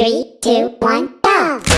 Three, two, one, go!